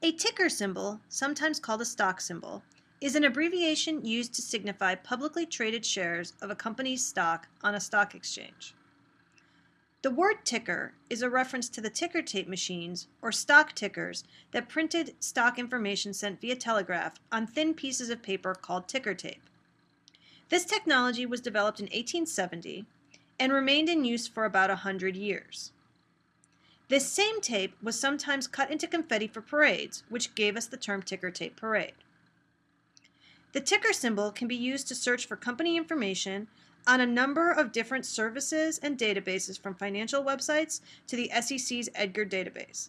A ticker symbol, sometimes called a stock symbol, is an abbreviation used to signify publicly traded shares of a company's stock on a stock exchange. The word ticker is a reference to the ticker tape machines, or stock tickers, that printed stock information sent via telegraph on thin pieces of paper called ticker tape. This technology was developed in 1870 and remained in use for about 100 years. This same tape was sometimes cut into confetti for parades, which gave us the term ticker tape parade. The ticker symbol can be used to search for company information on a number of different services and databases from financial websites to the SEC's Edgar database.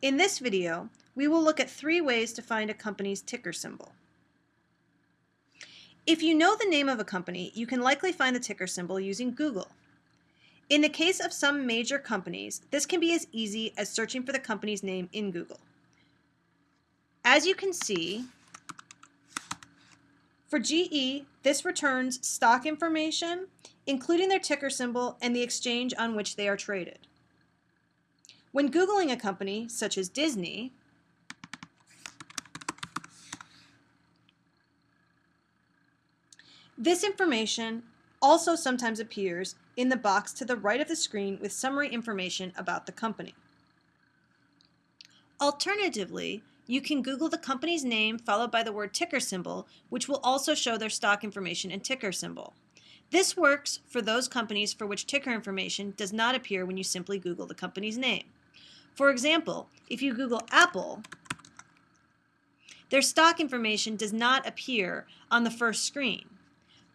In this video, we will look at three ways to find a company's ticker symbol. If you know the name of a company, you can likely find the ticker symbol using Google. In the case of some major companies, this can be as easy as searching for the company's name in Google. As you can see, for GE, this returns stock information, including their ticker symbol and the exchange on which they are traded. When Googling a company, such as Disney, this information also sometimes appears in the box to the right of the screen with summary information about the company. Alternatively, you can Google the company's name followed by the word ticker symbol, which will also show their stock information and ticker symbol. This works for those companies for which ticker information does not appear when you simply Google the company's name. For example, if you Google Apple, their stock information does not appear on the first screen.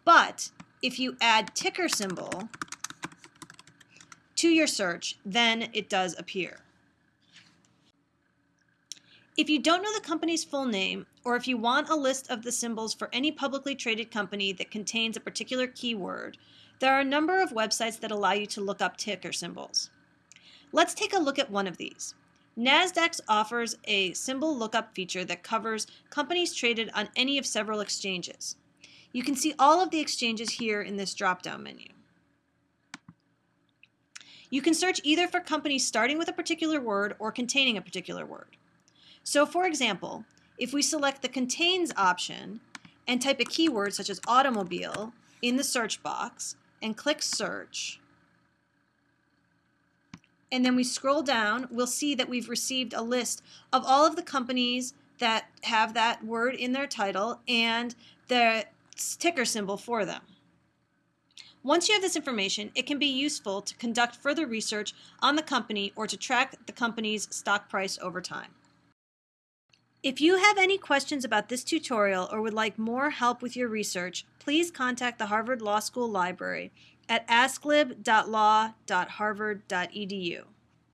But if you add ticker symbol to your search, then it does appear. If you don't know the company's full name, or if you want a list of the symbols for any publicly traded company that contains a particular keyword, there are a number of websites that allow you to look up ticker symbols. Let's take a look at one of these. NASDAQ offers a symbol lookup feature that covers companies traded on any of several exchanges. You can see all of the exchanges here in this drop-down menu. You can search either for companies starting with a particular word or containing a particular word. So for example, if we select the Contains option and type a keyword such as automobile in the search box and click Search, and then we scroll down, we'll see that we've received a list of all of the companies that have that word in their title and the ticker symbol for them. Once you have this information, it can be useful to conduct further research on the company or to track the company's stock price over time. If you have any questions about this tutorial or would like more help with your research, please contact the Harvard Law School Library at asklib.law.harvard.edu.